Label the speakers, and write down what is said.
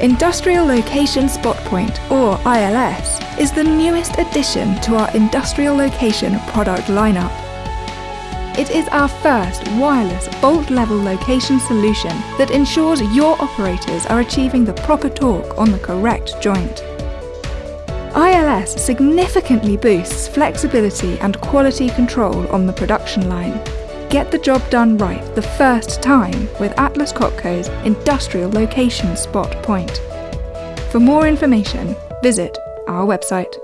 Speaker 1: Industrial Location Spot Point, or ILS, is the newest addition to our industrial location product lineup. It is our first wireless bolt level location solution that ensures your operators are achieving the proper torque on the correct joint. ILS significantly boosts flexibility and quality control on the production line. Get the job done right the first time with Atlas Copco's Industrial Location Spot Point. For more information, visit our website.